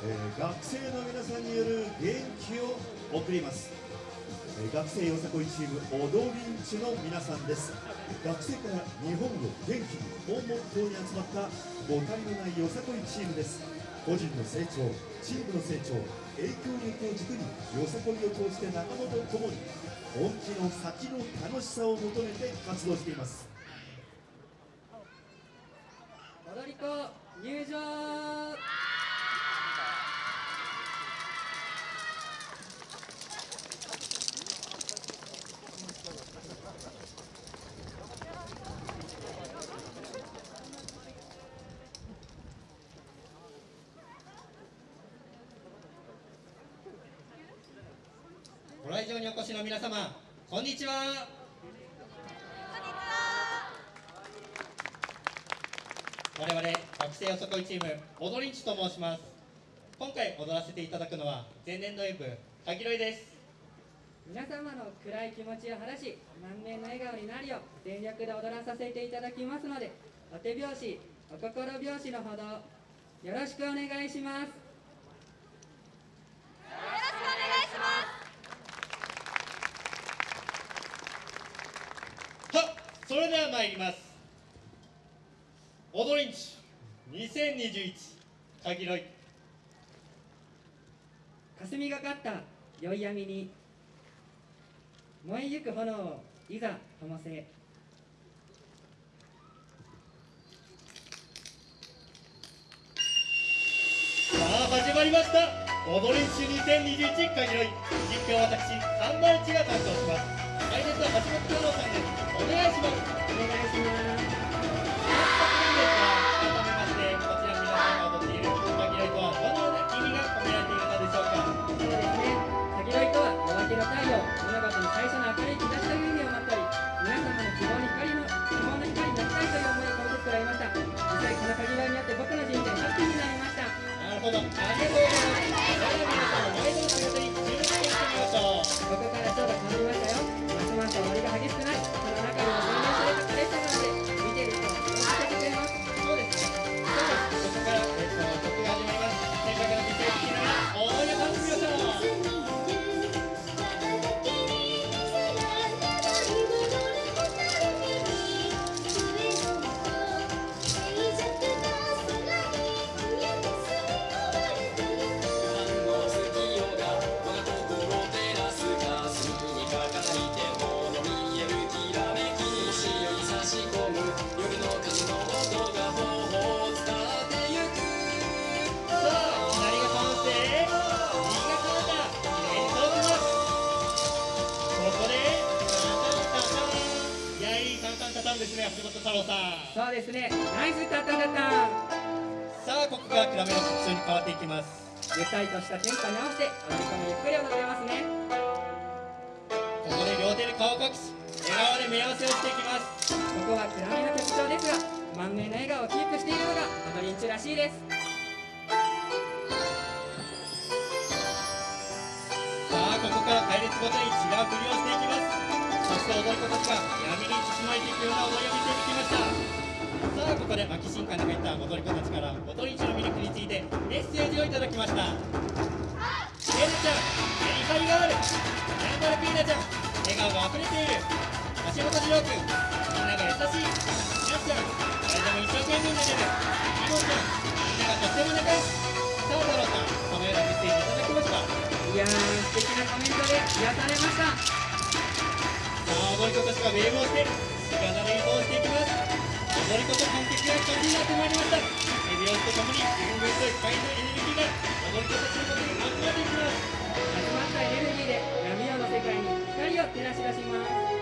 えー学生の皆さんによる元気を送ります、えー学生よさこいチーム踊りんちの皆さんです。学生から日本を元気にをモットーに集まった誤解のないよさこいチームです。個人の成長チームの成長影響力を軸によさこいを通して仲間と共に本気の先の楽しさを求めて活動しています。踊り子入場。ご来場にお越しの皆様こんにちは。我々学生よさこいチーム踊りんちと申します。今回踊らせていただくのは前年度演舞かぎろいです。皆様の暗い気持ちを晴らし満面の笑顔になるよう全力で踊らさせていただきますのでお手拍子お心拍子のほどよろしくお願いしますはっそれでは参ります。踊りんち2021かぎろい。霞がかった宵闇に燃えゆく炎をいざ灯せ。さあ始まりました。踊りんち2021かぎろい。実況は私三番一が担当します来年の橋本太郎さんです。お願いします。お願いします。改めましてこちら皆さんが踊っているかぎろいとはどのような意味が込められているのでしょうかそうです。ね。先取りとは夜明けの太陽、物事に最初の明るい兆しという意味を持っており、皆様の希望に光の希望の光になりたいという思いを込めて作られました。実際この限りによって僕の人生ハッピーになりました。なるほどありがとうございます。それでは皆さんの前の姿に注目してみましょうここからちょうど変わりましたよ。ますます踊りが激しくない、橋本太郎さんそうですね。ナイスタタタタン。さあここから暗めの曲調に変わっていきますゆったりとしたテンポに合わせて、踊り子もゆっくり踊れますね。ここで両手で顔を隠し笑顔で目合わせをしていきますここは暗めの曲調ですが満面の笑顔をキープしているのが踊りんちらしいですさあここから隊列ごとに違う振りをしていきますそして踊り子たちが闇に包まれていくような踊りをきましたさあここで牧新館に入った踊り子たちから踊り市の魅力についてメッセージをいただきました。エルちゃんメリハリがあるヤンバルピーナちゃん笑顔が溢れている橋本二郎君みんなが優しいヤスちゃん誰でも一生懸命になれるリボちゃんみんながとっても仲良しさあ太郎さんこのようなメッセージいただきましたいやー素敵なコメントで癒されましたさあ踊り子たちがウェーブをして体で移動していきます踊り子と観客が一つになってまいりました手拍子とともにぐんぐんと光のエネルギーが踊り子たちのことに集まっていきます集まったエネルギーで闇夜の世界に光を照らし出します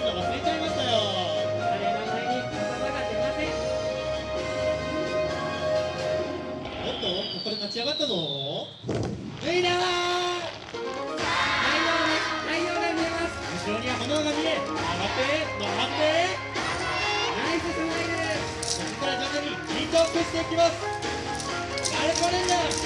忘れちゃいましたよあれに言葉が出ませんっとこ立ち上がったぞい内容が見えます後ろには炎が見え上がってってここから徐々にしていきますアルコレンジャー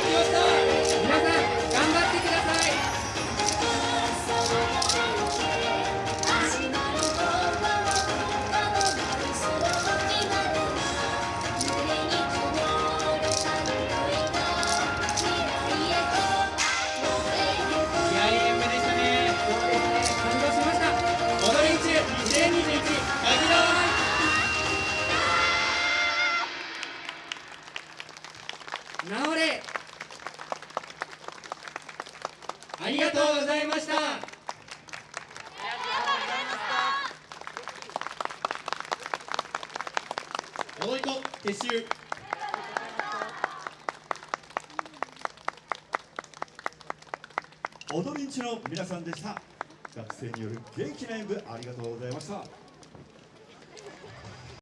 ったありがとうございました。踊り子撤収。踊りんちの皆さんでした。学生による元気な演舞ありがとうございました。